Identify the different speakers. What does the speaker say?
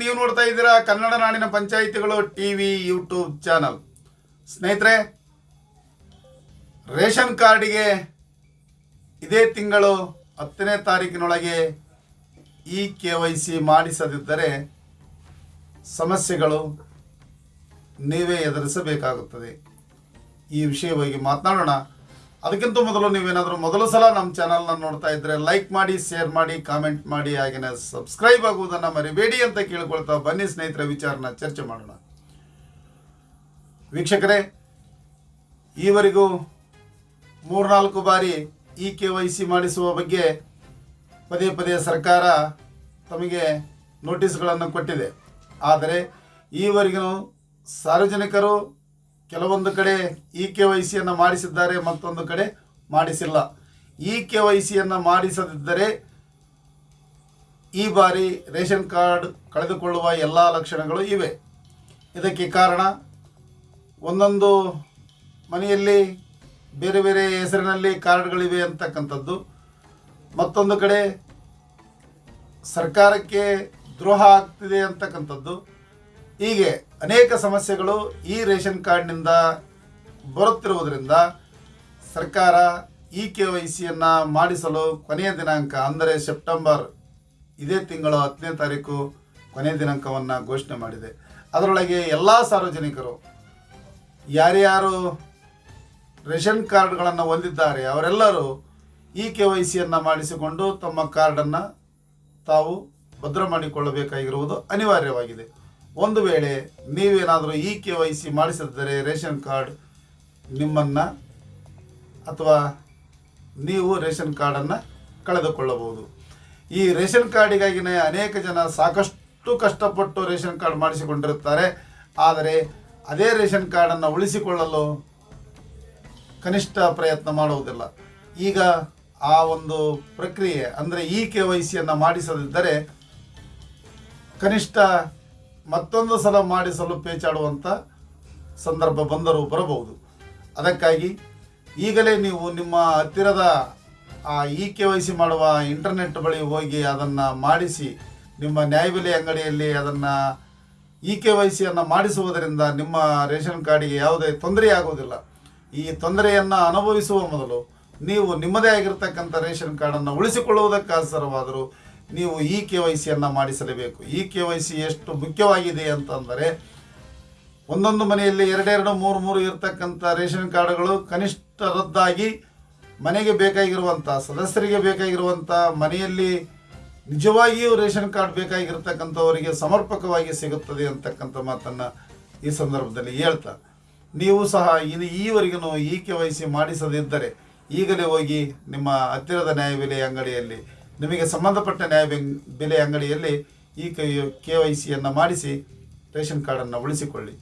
Speaker 1: ನೀವು ನೋಡ್ತಾ ಇದ್ದೀರಾ ಕನ್ನಡ ನಾಡಿನ ಪಂಚಾಯಿತಿಗಳು ಟಿವಿ, ಯೂಟ್ಯೂಬ್ ಚಾನಲ್. ಸ್ನೇಹಿತರೆ, ರೇಷನ್ ಕಾರ್ಡಿಗೆ ಇದೇ ತಿಂಗಳು ಹತ್ತನೇ ತಾರೀಕಿನೊಳಗೆ ಇ ಕೆ ವೈ ಸಿ ಮಾಡಿಸದಿದ್ದರೆ ಸಮಸ್ಯೆಗಳು ನೀವೇ ಎದುರಿಸಬೇಕಾಗುತ್ತದೆ. ಈ ವಿಷಯವಾಗಿ ಮಾತನಾಡೋಣ. ಅದಕ್ಕಿಂತ ಮೊದಲು ನೀವೇನಾದರೂ ಮೊದಲ ಸಲ ನಮ್ಮ ಚಾನಲ್ನ ನೋಡ್ತಾ ಇದ್ದರೆ ಲೈಕ್ ಮಾಡಿ ಶೇರ್ ಮಾಡಿ ಕಾಮೆಂಟ್ ಮಾಡಿ ಹಾಗೆಯೇ ಸಬ್ಸ್ಕ್ರೈಬ್ ಆಗುವುದನ್ನು ಮರಿಬೇಡಿ ಅಂತ ಕೇಳ್ಕೊಳ್ತಾ ಬನ್ನಿ ಸ್ನೇಹಿತರ, ವಿಚಾರನ ಚರ್ಚೆ ಮಾಡೋಣ. ವೀಕ್ಷಕರೇ, ಈವರೆಗೂ ಮೂರ್ನಾಲ್ಕು ಬಾರಿ ಇ ಕೆ ವೈ ಸಿ ಮಾಡಿಸುವ ಬಗ್ಗೆ ಪದೇ ಪದೇ ಸರ್ಕಾರ ತಮಗೆ ನೋಟಿಸ್ಗಳನ್ನು ಕೊಟ್ಟಿದೆ. ಆದರೆ ಈವರೆಗೂ ಸಾರ್ವಜನಿಕರು ಕೆಲವೊಂದು ಕಡೆ ಇ ಕೆ ವೈ ಸಿಯನ್ನು ಮಾಡಿಸಿದ್ದಾರೆ, ಮತ್ತೊಂದು ಕಡೆ ಮಾಡಿಸಿಲ್ಲ. ಇ ಕೆ ವೈ ಸಿಯನ್ನು ಮಾಡಿಸದಿದ್ದರೆ ಈ ಬಾರಿ ರೇಷನ್ ಕಾರ್ಡ್ ಕಳೆದುಕೊಳ್ಳುವ ಎಲ್ಲ ಲಕ್ಷಣಗಳು ಇವೆ. ಇದಕ್ಕೆ ಕಾರಣ ಒಂದೊಂದು ಮನೆಯಲ್ಲಿ ಬೇರೆ ಬೇರೆ ಹೆಸರಿನಲ್ಲಿ ಕಾರ್ಡ್ಗಳಿವೆ ಅಂತಕ್ಕಂಥದ್ದು. ಮತ್ತೊಂದು ಕಡೆ ಸರ್ಕಾರಕ್ಕೆ ದ್ರೋಹ ಆಗ್ತಿದೆ ಅಂತಕ್ಕಂಥದ್ದು. ಹೀಗೆ ಅನೇಕ ಸಮಸ್ಯೆಗಳು ಈ ರೇಷನ್ ಕಾರ್ಡ್ನಿಂದ ಬರುತ್ತಿರುವುದರಿಂದ ಸರ್ಕಾರ ಇ ಕೆ ವೈ ಸಿಯನ್ನು ಮಾಡಿಸಲು ಕೊನೆಯ ದಿನಾಂಕ, ಅಂದರೆ ಸೆಪ್ಟೆಂಬರ್ ಇದೇ ತಿಂಗಳ ಹತ್ತನೇ ತಾರೀಕು ಕೊನೆಯ ದಿನಾಂಕವನ್ನು ಘೋಷಣೆ ಮಾಡಿದೆ. ಅದರೊಳಗೆ ಎಲ್ಲ ಸಾರ್ವಜನಿಕರು, ಯಾರ್ಯಾರು ರೇಷನ್ ಕಾರ್ಡ್ಗಳನ್ನು ಹೊಂದಿದ್ದಾರೆ, ಅವರೆಲ್ಲರೂ ಇ ಕೆ ವೈ ಸಿಯನ್ನು ಮಾಡಿಸಿಕೊಂಡು ತಮ್ಮ ಕಾರ್ಡನ್ನು ತಾವು ಭದ್ರ ಮಾಡಿಕೊಳ್ಳಬೇಕಾಗಿರುವುದು ಅನಿವಾರ್ಯವಾಗಿದೆ. ಒಂದು ವೇಳೆ ನೀವೇನಾದರೂ ಇ ಕೆ ವೈ ಸಿ ಮಾಡಿಸಿದ್ದರೆ ರೇಷನ್ ಕಾರ್ಡ್ ನಿಮ್ಮನ್ನು ಅಥವಾ ನೀವು ರೇಷನ್ ಕಾರ್ಡನ್ನು ಕಳೆದುಕೊಳ್ಳಬಹುದು. ಈ ರೇಷನ್ ಕಾರ್ಡಿಗಾಗಿನೇ ಅನೇಕ ಜನ ಸಾಕಷ್ಟು ಕಷ್ಟಪಟ್ಟು ರೇಷನ್ ಕಾರ್ಡ್ ಮಾಡಿಸಿಕೊಂಡಿರುತ್ತಾರೆ. ಆದರೆ ಅದೇ ರೇಷನ್ ಕಾರ್ಡನ್ನು ಉಳಿಸಿಕೊಳ್ಳಲು ಕನಿಷ್ಠ ಪ್ರಯತ್ನ ಮಾಡುವುದಿಲ್ಲ. ಈಗ ಆ ಒಂದು ಪ್ರಕ್ರಿಯೆ, ಅಂದರೆ ಇ ಕೆ ವೈ ಸಿಯನ್ನು ಮಾಡಿಸದಿದ್ದರೆ ಕನಿಷ್ಠ ಮತ್ತೊಂದು ಸಲ ಮಾಡಿಸಲು ಪೇಚಾಡುವಂಥ ಸಂದರ್ಭ ಬಂದರೂ ಬರಬಹುದು. ಅದಕ್ಕಾಗಿ ಈಗಲೇ ನೀವು ನಿಮ್ಮ ಹತ್ತಿರದ ಆ ಇ ಕೆ ವೈ ಸಿ ಮಾಡುವ ಇಂಟರ್ನೆಟ್ ಬಳಿ ಹೋಗಿ ಅದನ್ನು ಮಾಡಿಸಿ, ನಿಮ್ಮ ನ್ಯಾಯಬೆಲೆ ಅಂಗಡಿಯಲ್ಲಿ ಅದನ್ನು ಇ ಕೆ ವೈ ಸಿಯನ್ನು ಮಾಡಿಸುವುದರಿಂದ ನಿಮ್ಮ ರೇಷನ್ ಕಾರ್ಡಿಗೆ ಯಾವುದೇ ತೊಂದರೆಯಾಗುವುದಿಲ್ಲ ಈ ತೊಂದರೆಯನ್ನು ಅನುಭವಿಸುವ ಮೊದಲು ನೀವು ನಿಮ್ಮದೇ ಆಗಿರ್ತಕ್ಕಂಥ ರೇಷನ್ ಕಾರ್ಡನ್ನು ಉಳಿಸಿಕೊಳ್ಳುವುದಕ್ಕೋಸ್ಕರವಾದರೂ ನೀವು ಇ ಕೆ ವೈ ಸಿಯನ್ನು ಮಾಡಿಸಲೇಬೇಕು. ಇ ಕೆ ವೈ ಸಿ ಎಷ್ಟು ಮುಖ್ಯವಾಗಿದೆ ಅಂತಂದರೆ, ಒಂದೊಂದು ಮನೆಯಲ್ಲಿ ಎರಡೆರಡು, ಮೂರು ಮೂರು ಇರತಕ್ಕಂಥ ರೇಷನ್ ಕಾರ್ಡ್ಗಳು ಕನಿಷ್ಠ ರದ್ದಾಗಿ ಮನೆಗೆ ಬೇಕಾಗಿರುವಂಥ, ಸದಸ್ಯರಿಗೆ ಬೇಕಾಗಿರುವಂಥ, ಮನೆಯಲ್ಲಿ ನಿಜವಾಗಿಯೂ ರೇಷನ್ ಕಾರ್ಡ್ ಬೇಕಾಗಿರ್ತಕ್ಕಂಥವರಿಗೆ ಸಮರ್ಪಕವಾಗಿ ಸಿಗುತ್ತದೆ ಅಂತಕ್ಕಂಥ ಮಾತನ್ನು ಈ ಸಂದರ್ಭದಲ್ಲಿ ಹೇಳ್ತಾ ನೀವು ಸಹ ಇನ್ನು ಈವರೆಗೂ ಈ ಕೆ ವೈ ಮಾಡಿಸದಿದ್ದರೆ ಈಗಲೇ ಹೋಗಿ ನಿಮ್ಮ ಹತ್ತಿರದ ನ್ಯಾಯಬೆಲೆ ಅಂಗಡಿಯಲ್ಲಿ ನಿಮಗೆ ಸಂಬಂಧಪಟ್ಟ ನ್ಯಾಯ ಬೆಲೆ ಅಂಗಡಿಯಲ್ಲಿ ಈ ಕೆ ವೈ ಸಿಯನ್ನು ಮಾಡಿಸಿ ರೇಷನ್ ಕಾರ್ಡನ್ನು ಉಳಿಸಿಕೊಳ್ಳಿ.